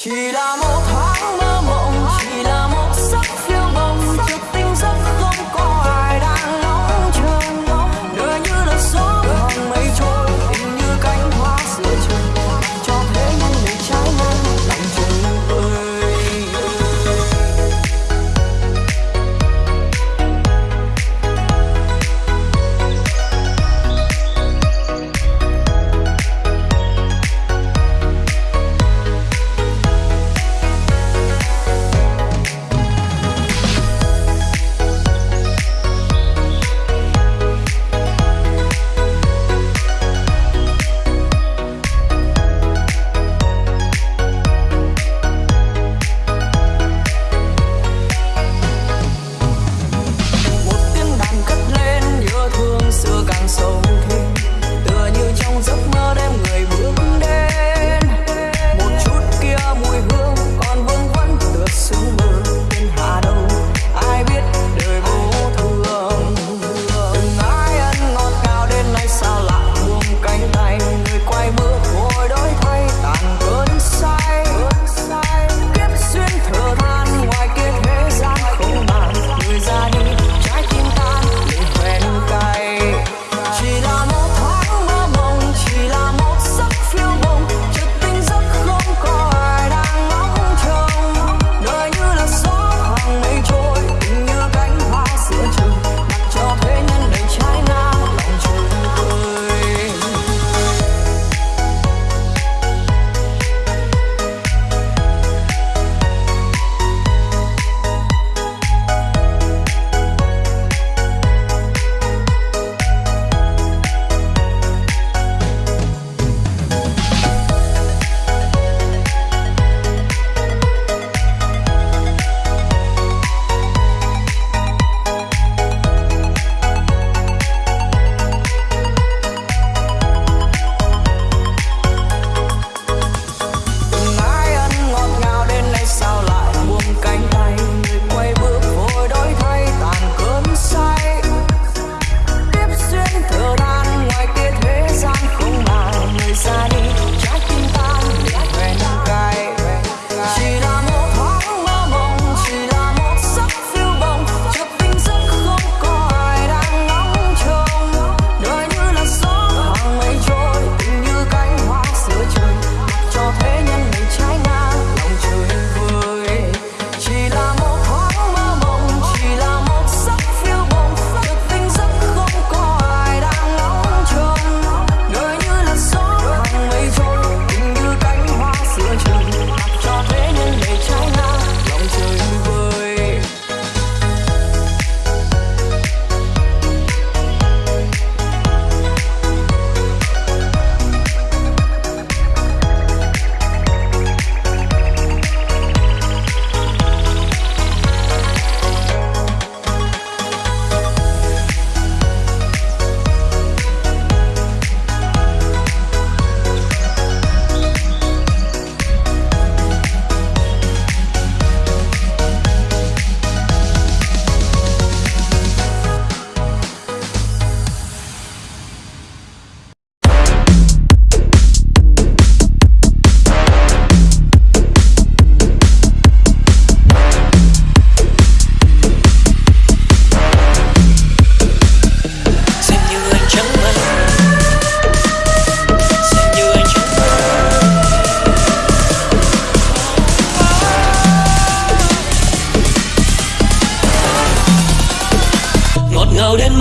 ひらもた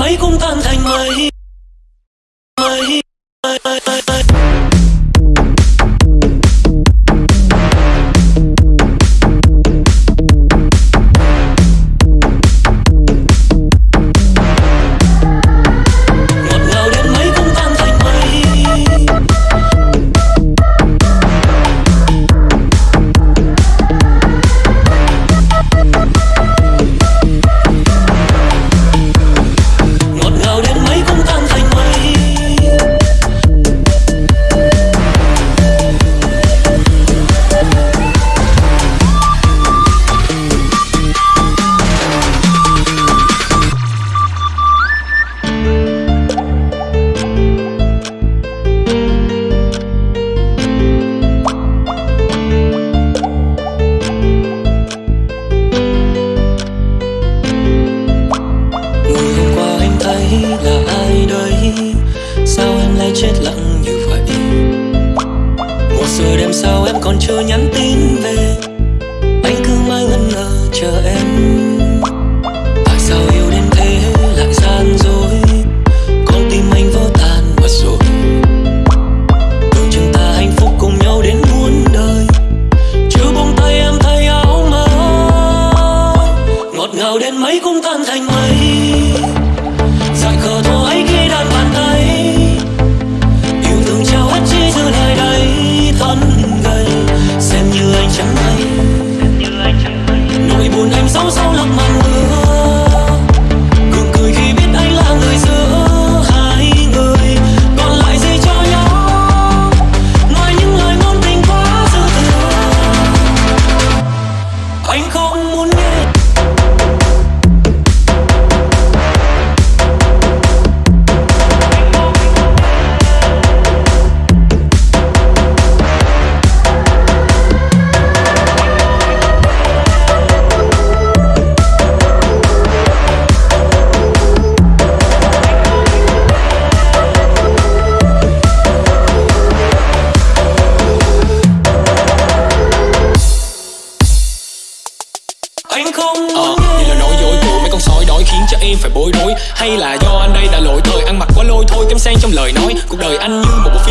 ấy cũng tan thành mây.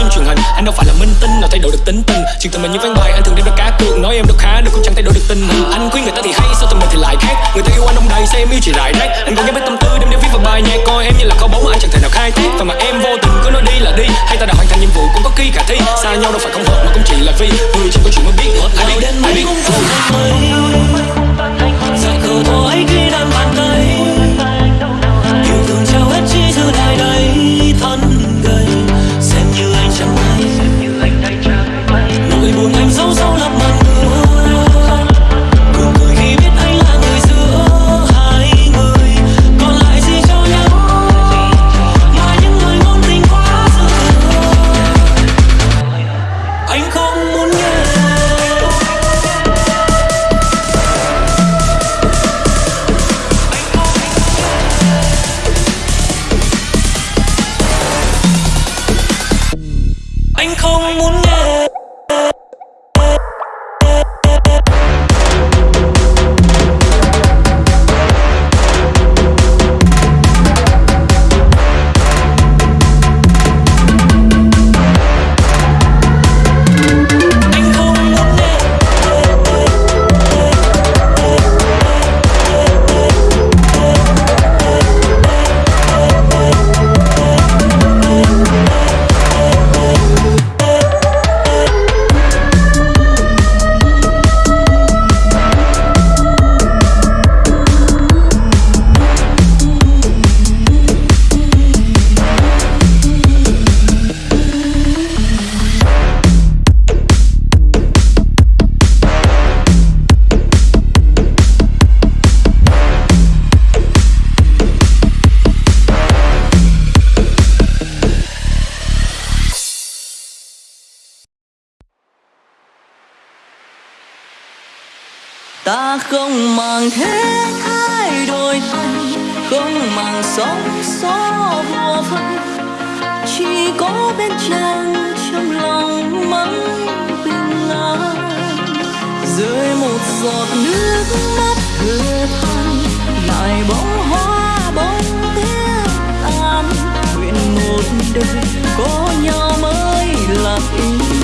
Phim truyền hình Anh đâu phải là minh tinh nào thay đổi được tính tình. Chuyện tình mình như ván bài anh thường đem ra cá cược. Nói em đâu khá được cũng chẳng thay đổi được tình hình. Anh khuyên người ta thì hay sao tình mình thì lại khác? Người ta yêu anh đông đầy sao em yêu chỉ rải rác. Anh còn nhớ mấy tâm tư đem để viết vào bài nhạc Coi em như là kho báu mà anh chẳng thể nào khai thác. Và mà em vô tình cứ nói đi là đi Hay ta đã hoàn thành nhiệm vụ cũng có khi khả thi. Xa nhau đâu phải không hợp mà cũng chỉ là vì Người chỉ có chuyện mới biết ai Nào biết ai biết như anh ta không màng thế thay đổi thay, không màng sóng gió vô phân chỉ có bên chân trong lòng mãi bình an. Rơi một giọt nước mắt thừa than lại bóng hoa bóng tiếng tan nguyện một đời có nhau mới là ý.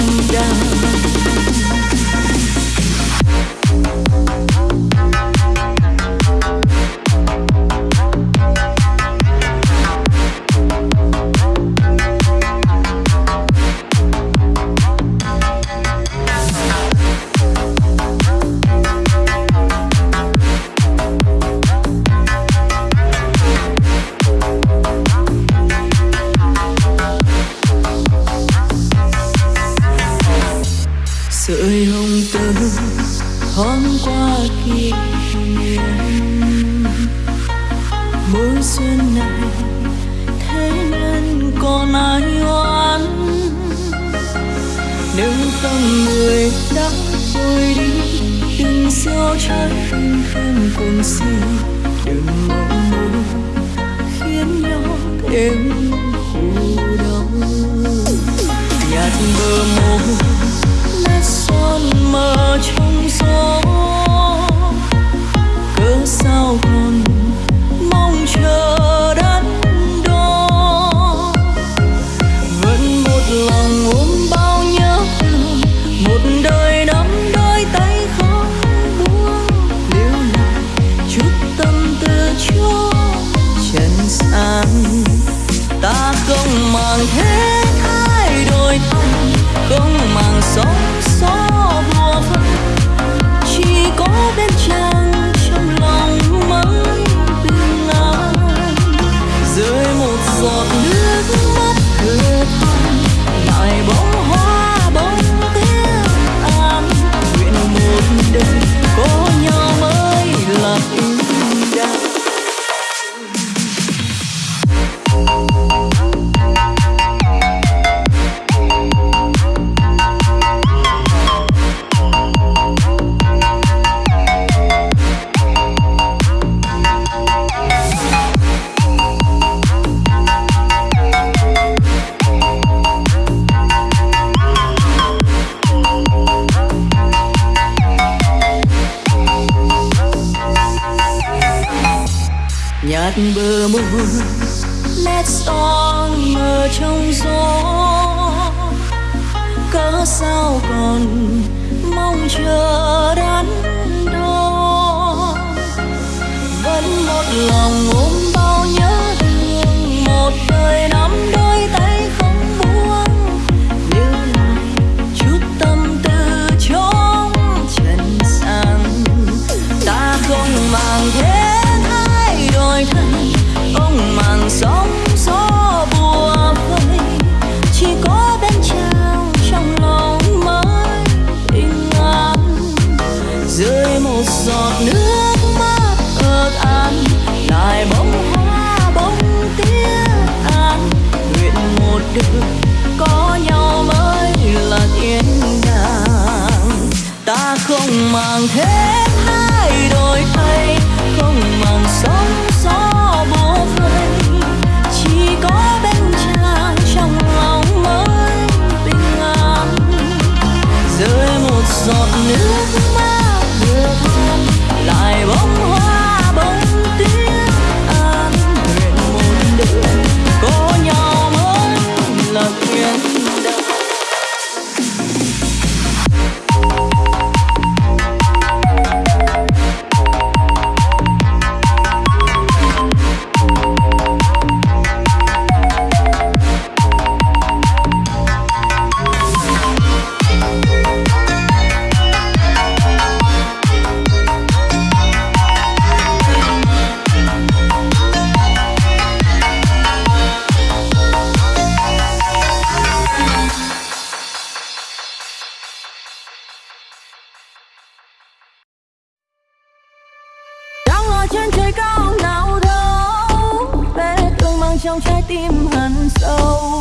trong trái tim hằn sâu.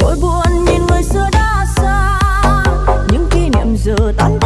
Nỗi buồn nhìn người xưa đã xa, những kỷ niệm giờ tan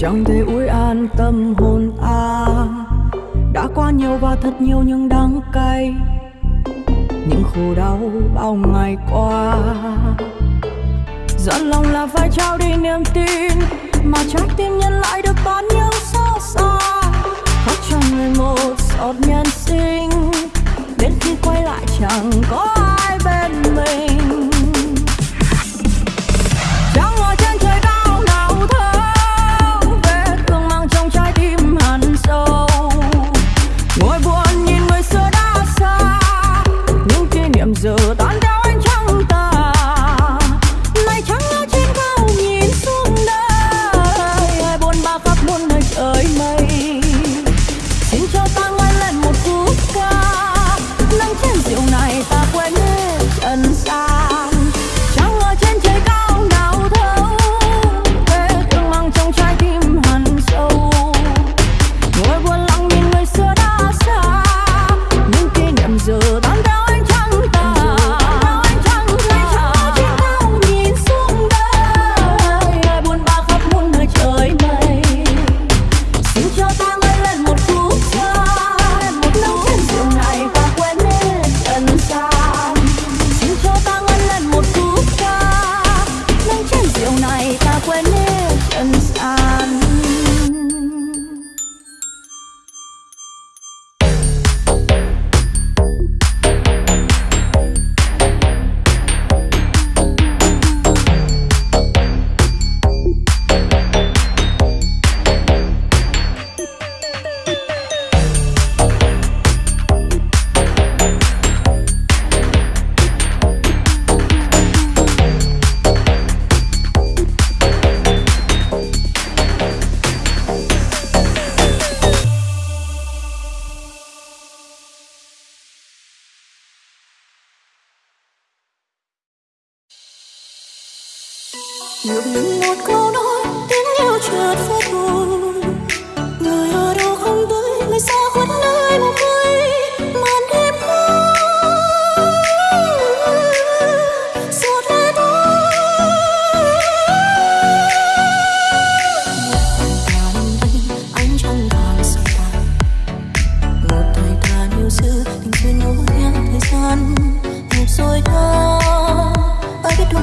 chẳng thể uối an tâm hồn an đã qua nhiều và thật nhiều những đắng cay. Những khổ đau bao ngày qua. Dọn lòng là phải trao đi niềm tin, mà trái tim nhân lại được bán những xót xa. Khóc cho người một giọt nhân sinh, đến khi quay lại chẳng có ai bên mình. Kỷ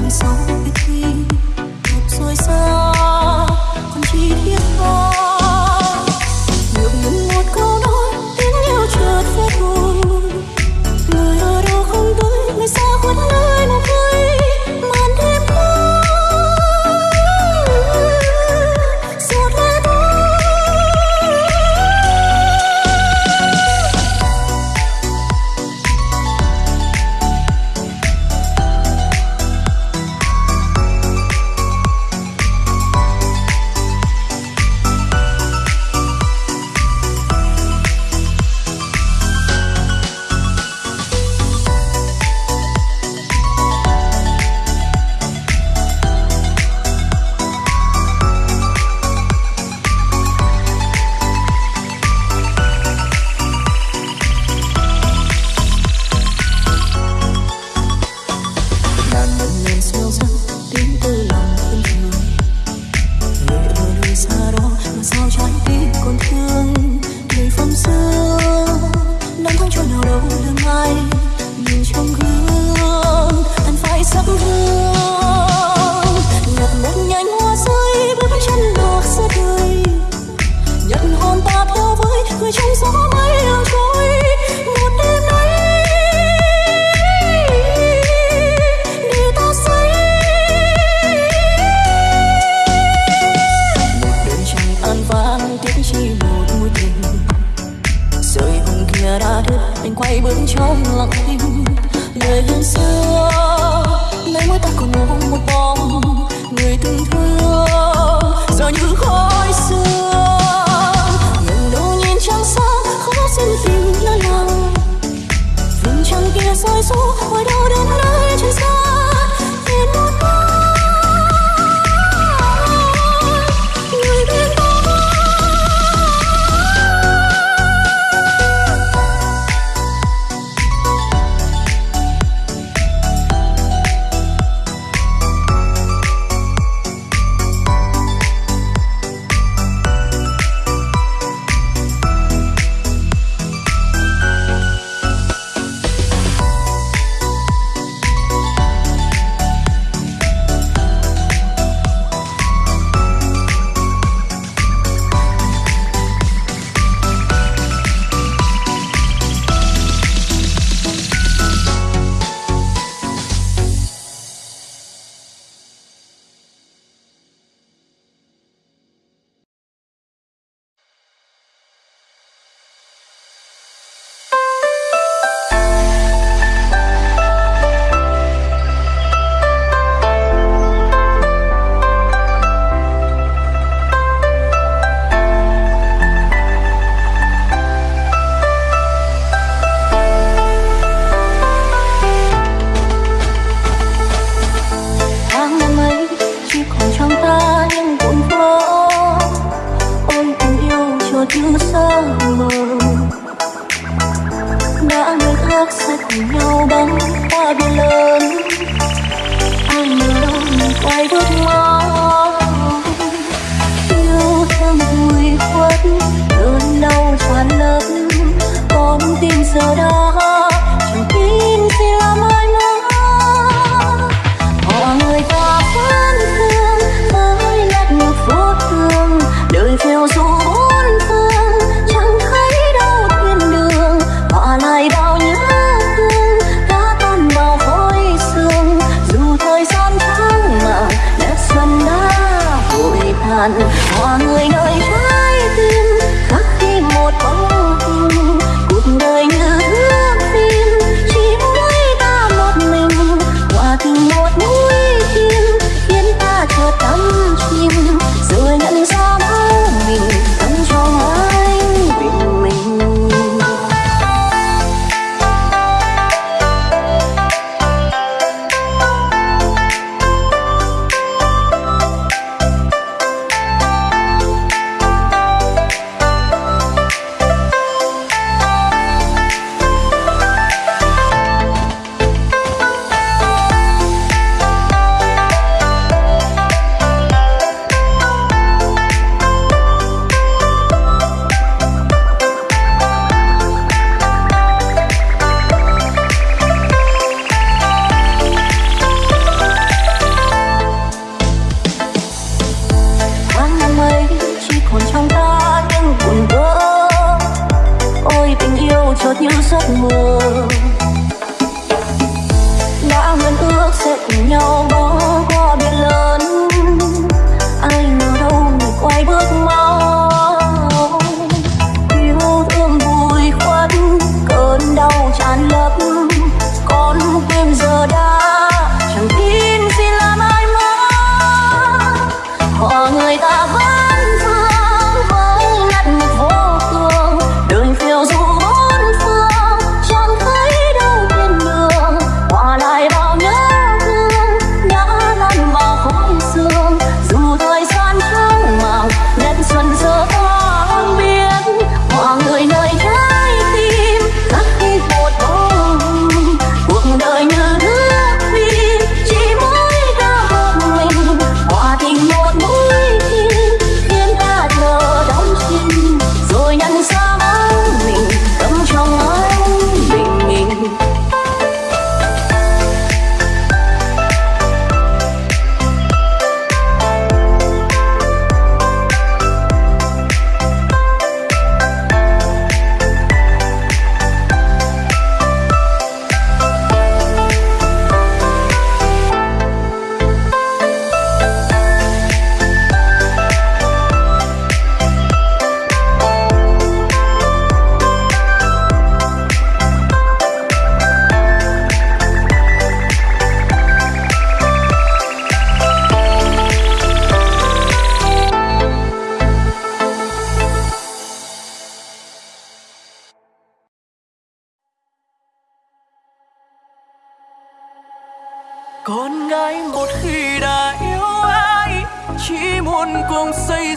ai sau biết khi một rồi xa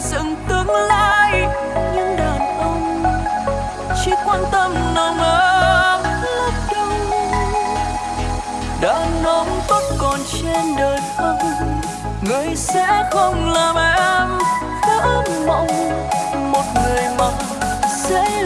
dựng tương lai. Những đàn ông chỉ quan tâm nồng ấm lấp đâu đàn ông tốt còn trên đời không, người sẽ không làm em. Vỡ mộng một người mà sẽ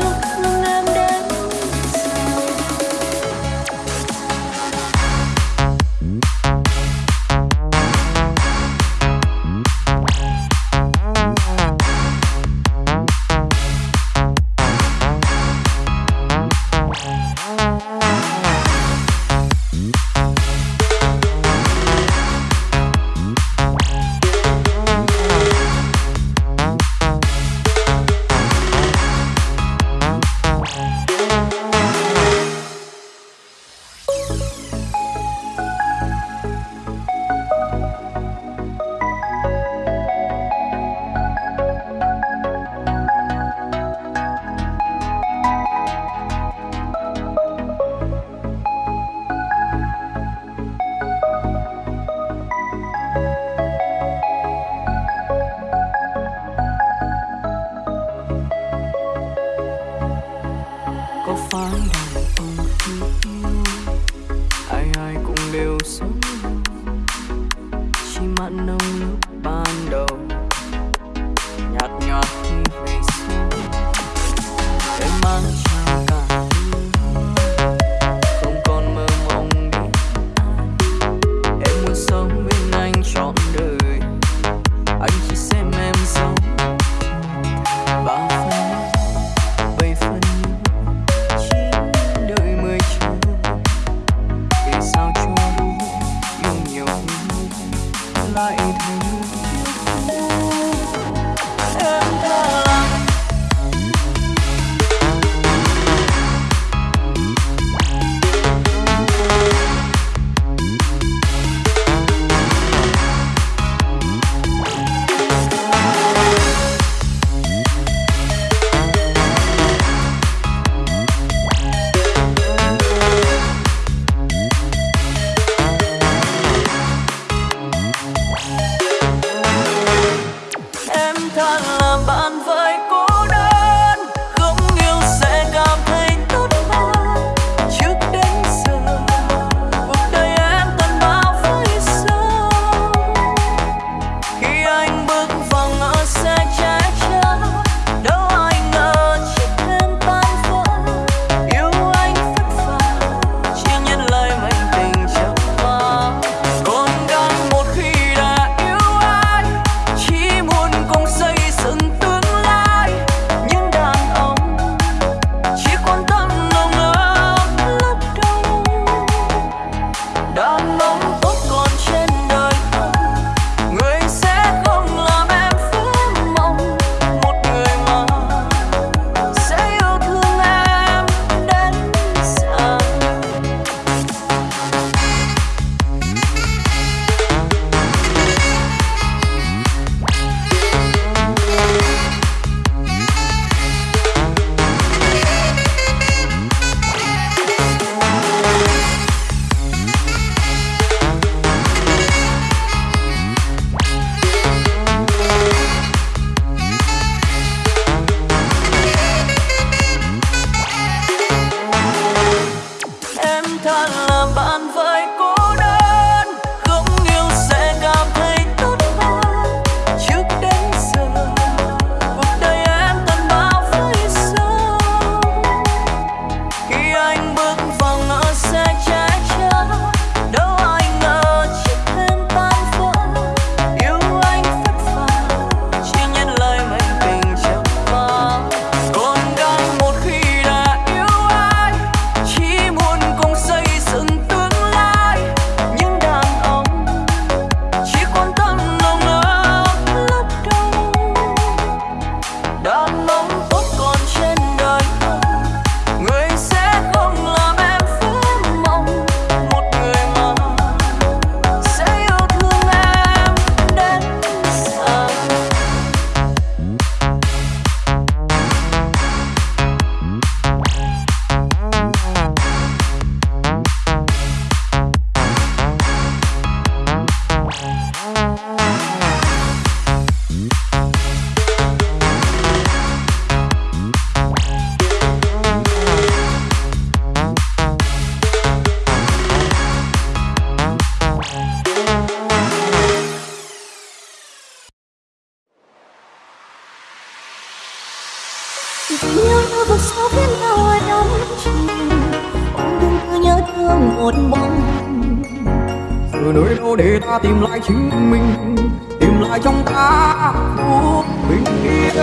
để ta tìm lại chính mình tìm lại trong ta phút bình yên.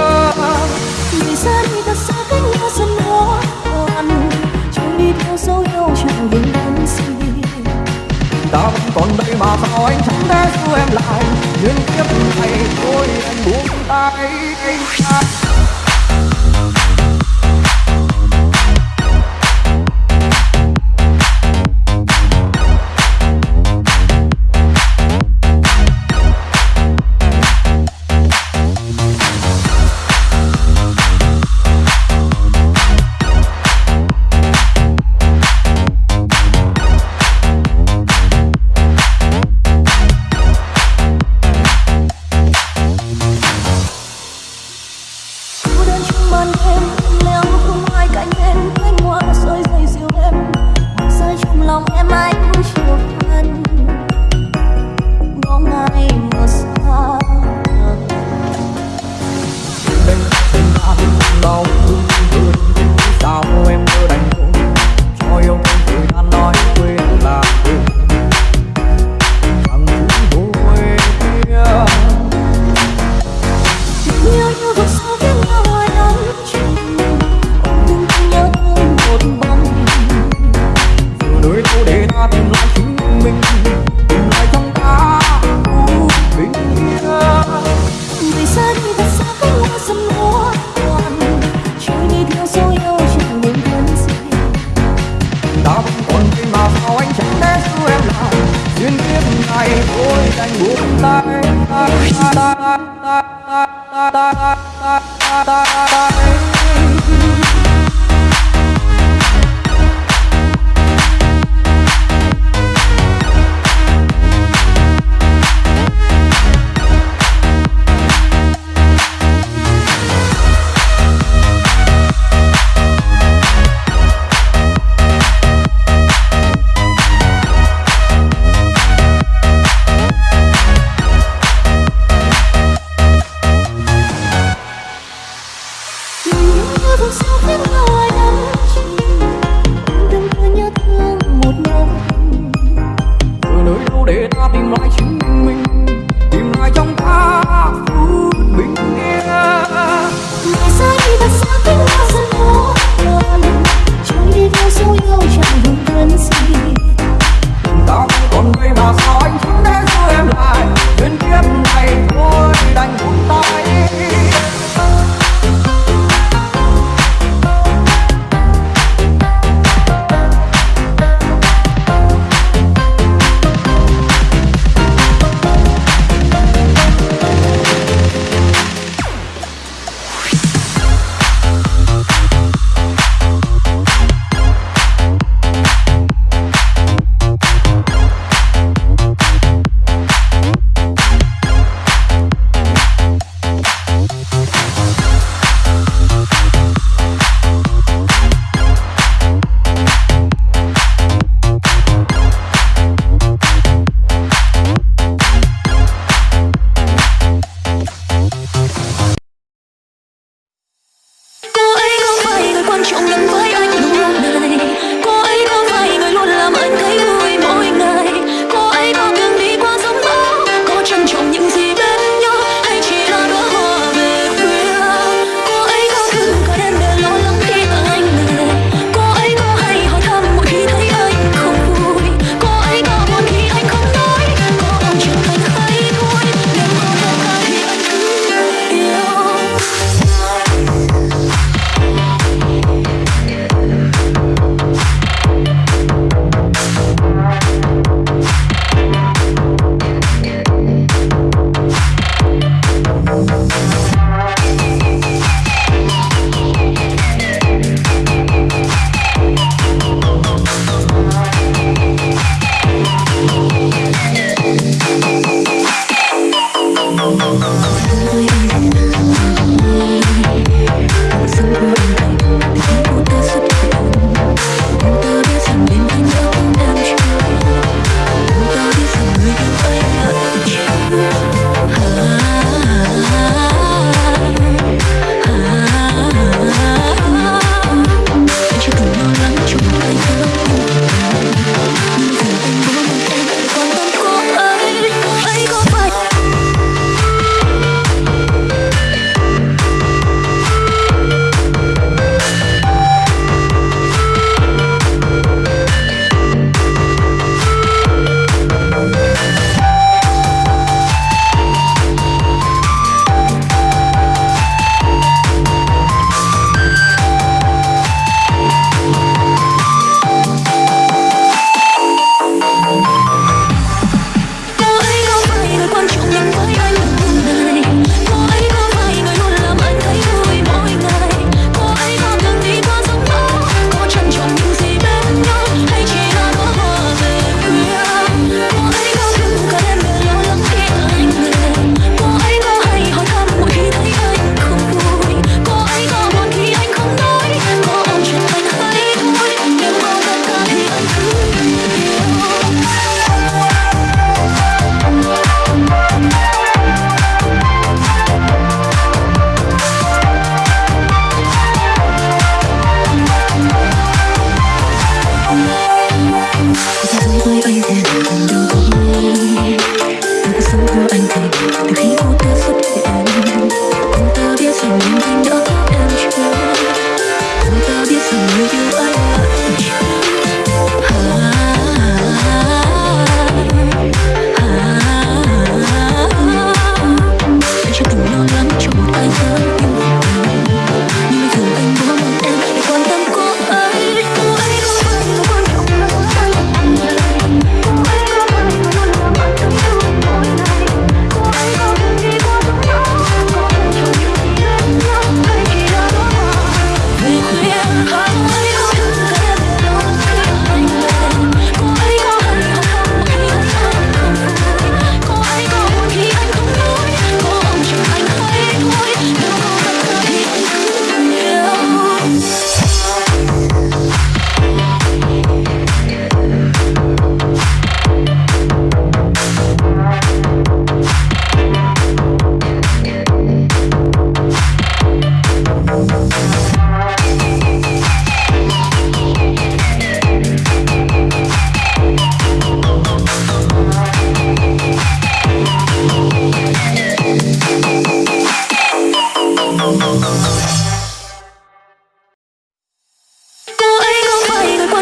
Vì xa đi thật xa cách nhau dần khó khăn chẳng đi theo dấu yêu chẳng vững đắn gì ta vẫn còn đây mà sao anh chẳng thể giữ em lại nhưng kiếp này thôi em buông tay. anh ta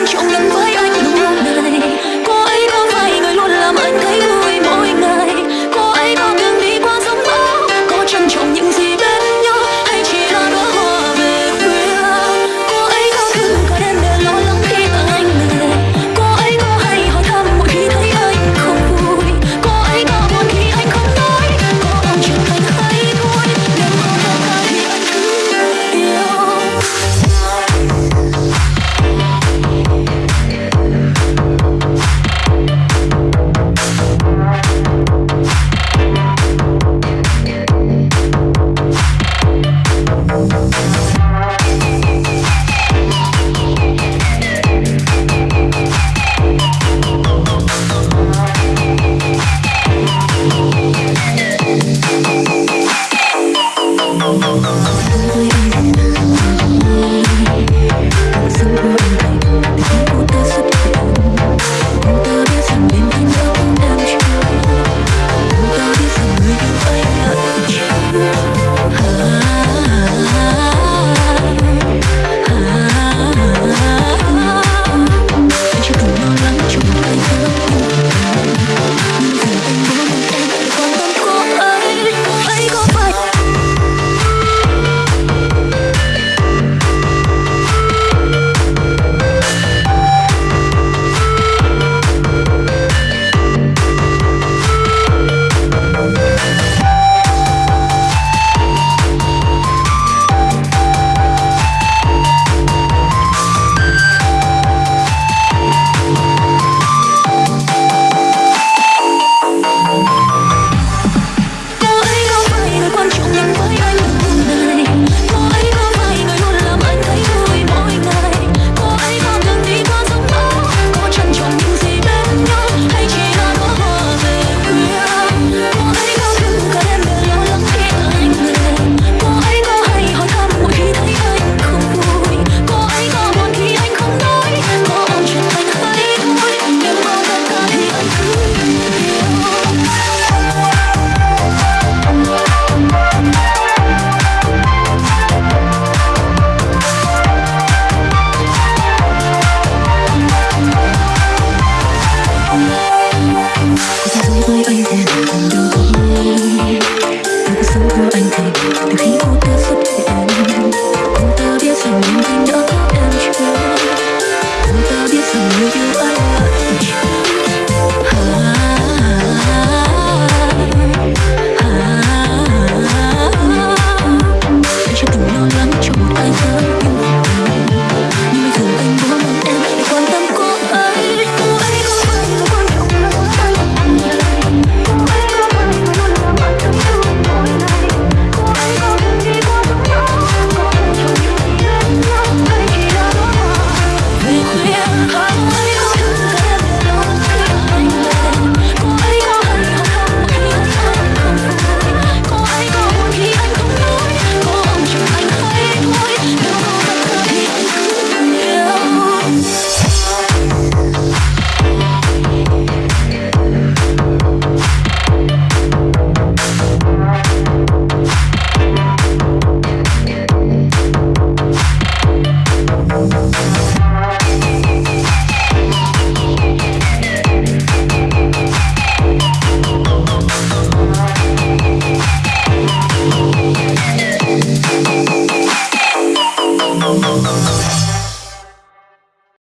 con trộn lẫn với anh